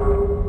you